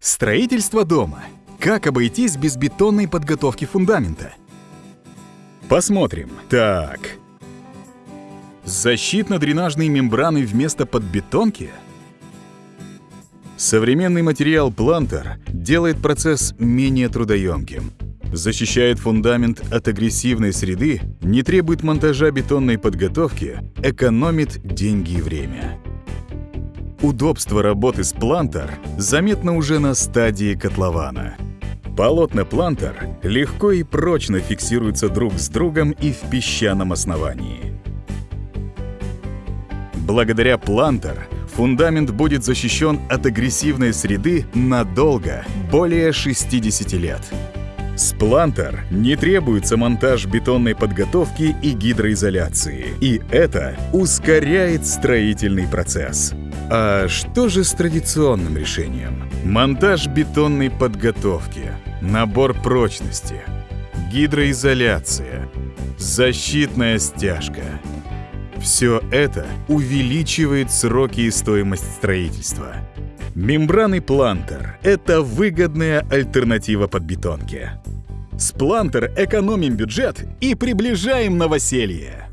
Строительство дома. Как обойтись без бетонной подготовки фундамента? Посмотрим. Так. Защитно-дренажные мембраны вместо подбетонки? Современный материал плантер делает процесс менее трудоемким. Защищает фундамент от агрессивной среды, не требует монтажа бетонной подготовки, экономит деньги и время. Удобство работы с плантер заметно уже на стадии котлована. Полотна плантер легко и прочно фиксируются друг с другом и в песчаном основании. Благодаря плантер фундамент будет защищен от агрессивной среды надолго, более 60 лет. С плантер не требуется монтаж бетонной подготовки и гидроизоляции, и это ускоряет строительный процесс. А что же с традиционным решением? Монтаж бетонной подготовки, набор прочности, гидроизоляция, защитная стяжка. Все это увеличивает сроки и стоимость строительства. Мембраны Плантер — это выгодная альтернатива подбетонке. С Плантер экономим бюджет и приближаем новоселье.